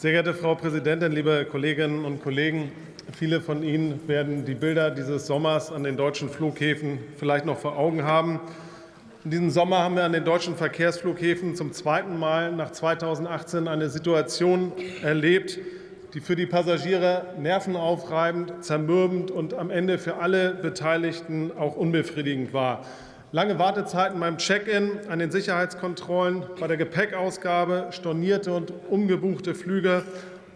Sehr geehrte Frau Präsidentin, liebe Kolleginnen und Kollegen! Viele von Ihnen werden die Bilder dieses Sommers an den deutschen Flughäfen vielleicht noch vor Augen haben. In diesem Sommer haben wir an den deutschen Verkehrsflughäfen zum zweiten Mal nach 2018 eine Situation erlebt, die für die Passagiere nervenaufreibend, zermürbend und am Ende für alle Beteiligten auch unbefriedigend war. Lange Wartezeiten beim Check-in, an den Sicherheitskontrollen, bei der Gepäckausgabe, stornierte und umgebuchte Flüge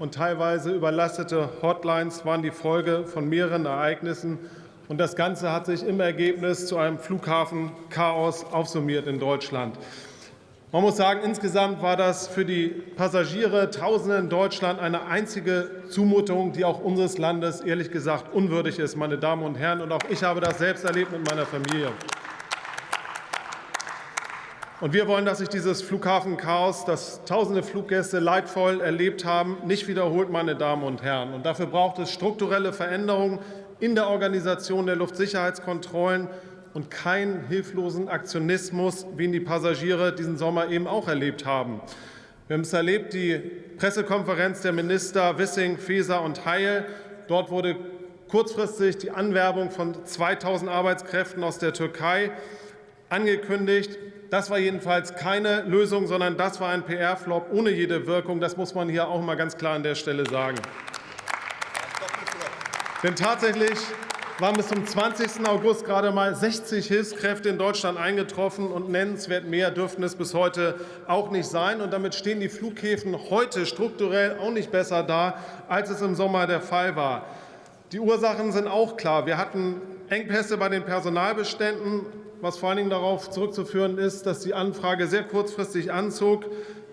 und teilweise überlastete Hotlines waren die Folge von mehreren Ereignissen. Und das Ganze hat sich im Ergebnis zu einem Flughafenchaos aufsummiert in Deutschland. Man muss sagen, insgesamt war das für die Passagiere, Tausende in Deutschland, eine einzige Zumutung, die auch unseres Landes ehrlich gesagt unwürdig ist, meine Damen und Herren. Und auch ich habe das selbst erlebt mit meiner Familie. Und wir wollen, dass sich dieses Flughafenchaos, das tausende Fluggäste leidvoll erlebt haben, nicht wiederholt, meine Damen und Herren. Und dafür braucht es strukturelle Veränderungen in der Organisation der Luftsicherheitskontrollen und keinen hilflosen Aktionismus, wie ihn die Passagiere diesen Sommer eben auch erlebt haben. Wir haben es erlebt, die Pressekonferenz der Minister Wissing, Faeser und Heil. Dort wurde kurzfristig die Anwerbung von 2.000 Arbeitskräften aus der Türkei angekündigt. Das war jedenfalls keine Lösung, sondern das war ein PR-Flop ohne jede Wirkung. Das muss man hier auch mal ganz klar an der Stelle sagen. Denn tatsächlich waren bis zum 20. August gerade mal 60 Hilfskräfte in Deutschland eingetroffen, und nennenswert mehr dürften es bis heute auch nicht sein. Und damit stehen die Flughäfen heute strukturell auch nicht besser da, als es im Sommer der Fall war. Die Ursachen sind auch klar. Wir hatten Engpässe bei den Personalbeständen was vor allen Dingen darauf zurückzuführen ist, dass die Anfrage sehr kurzfristig anzog.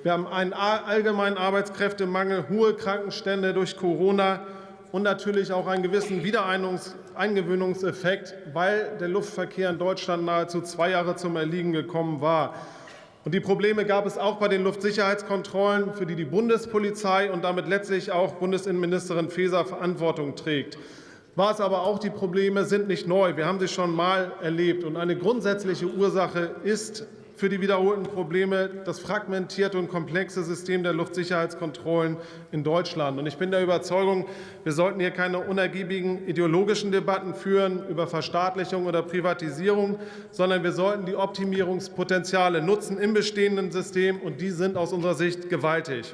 Wir haben einen allgemeinen Arbeitskräftemangel, hohe Krankenstände durch Corona und natürlich auch einen gewissen Wiedereingewöhnungseffekt, weil der Luftverkehr in Deutschland nahezu zwei Jahre zum Erliegen gekommen war. Und die Probleme gab es auch bei den Luftsicherheitskontrollen, für die die Bundespolizei und damit letztlich auch Bundesinnenministerin Faeser Verantwortung trägt war es aber auch, die Probleme sind nicht neu. Wir haben sie schon mal erlebt. Und eine grundsätzliche Ursache ist für die wiederholten Probleme das fragmentierte und komplexe System der Luftsicherheitskontrollen in Deutschland. Und ich bin der Überzeugung, wir sollten hier keine unergiebigen ideologischen Debatten führen über Verstaatlichung oder Privatisierung, sondern wir sollten die Optimierungspotenziale nutzen im bestehenden System, und die sind aus unserer Sicht gewaltig.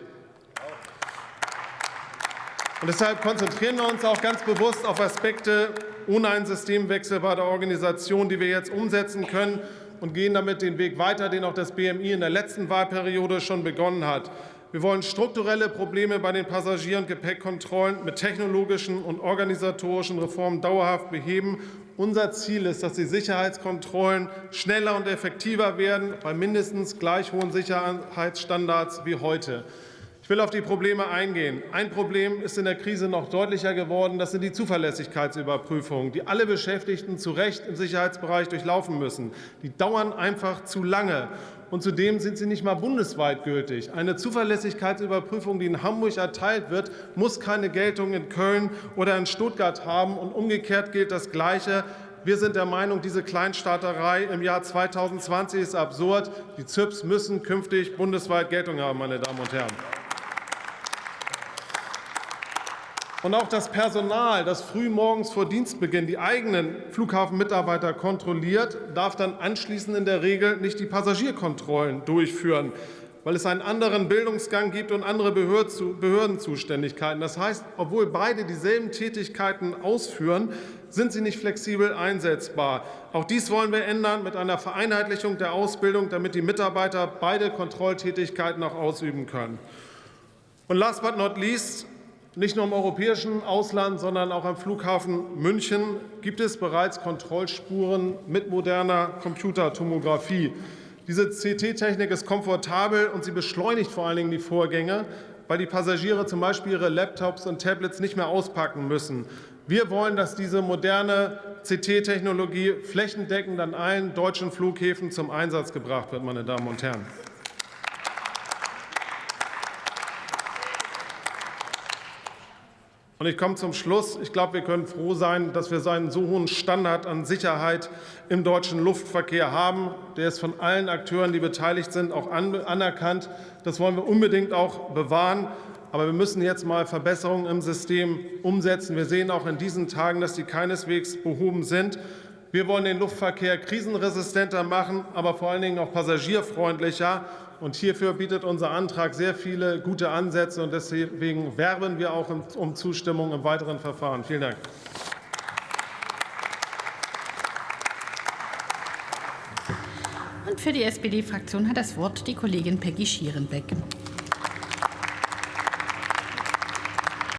Und deshalb konzentrieren wir uns auch ganz bewusst auf Aspekte ohne einen Systemwechsel bei der Organisation, die wir jetzt umsetzen können, und gehen damit den Weg weiter, den auch das BMI in der letzten Wahlperiode schon begonnen hat. Wir wollen strukturelle Probleme bei den Passagier- und Gepäckkontrollen mit technologischen und organisatorischen Reformen dauerhaft beheben. Unser Ziel ist, dass die Sicherheitskontrollen schneller und effektiver werden, bei mindestens gleich hohen Sicherheitsstandards wie heute. Ich will auf die Probleme eingehen. Ein Problem ist in der Krise noch deutlicher geworden. Das sind die Zuverlässigkeitsüberprüfungen, die alle Beschäftigten zu Recht im Sicherheitsbereich durchlaufen müssen. Die dauern einfach zu lange. Und zudem sind sie nicht mal bundesweit gültig. Eine Zuverlässigkeitsüberprüfung, die in Hamburg erteilt wird, muss keine Geltung in Köln oder in Stuttgart haben. Und umgekehrt gilt das Gleiche. Wir sind der Meinung, diese Kleinstaaterei im Jahr 2020 ist absurd. Die ZÜPs müssen künftig bundesweit Geltung haben, meine Damen und Herren. Und auch das Personal, das früh morgens vor Dienstbeginn die eigenen Flughafenmitarbeiter kontrolliert, darf dann anschließend in der Regel nicht die Passagierkontrollen durchführen, weil es einen anderen Bildungsgang gibt und andere Behördenzuständigkeiten. Das heißt, obwohl beide dieselben Tätigkeiten ausführen, sind sie nicht flexibel einsetzbar. Auch dies wollen wir ändern mit einer Vereinheitlichung der Ausbildung, damit die Mitarbeiter beide Kontrolltätigkeiten auch ausüben können. Und last but not least nicht nur im europäischen Ausland, sondern auch am Flughafen München gibt es bereits Kontrollspuren mit moderner Computertomographie. Diese CT-Technik ist komfortabel und sie beschleunigt vor allen Dingen die Vorgänge, weil die Passagiere zum Beispiel ihre Laptops und Tablets nicht mehr auspacken müssen. Wir wollen, dass diese moderne CT-Technologie flächendeckend an allen deutschen Flughäfen zum Einsatz gebracht wird, meine Damen und Herren. Und ich komme zum Schluss. Ich glaube, wir können froh sein, dass wir einen so hohen Standard an Sicherheit im deutschen Luftverkehr haben. Der ist von allen Akteuren, die beteiligt sind, auch anerkannt. Das wollen wir unbedingt auch bewahren. Aber wir müssen jetzt mal Verbesserungen im System umsetzen. Wir sehen auch in diesen Tagen, dass die keineswegs behoben sind. Wir wollen den Luftverkehr krisenresistenter machen, aber vor allen Dingen auch passagierfreundlicher. Und hierfür bietet unser Antrag sehr viele gute Ansätze. Und deswegen werben wir auch um Zustimmung im weiteren Verfahren. Vielen Dank. Und für die SPD-Fraktion hat das Wort die Kollegin Peggy Schierenbeck.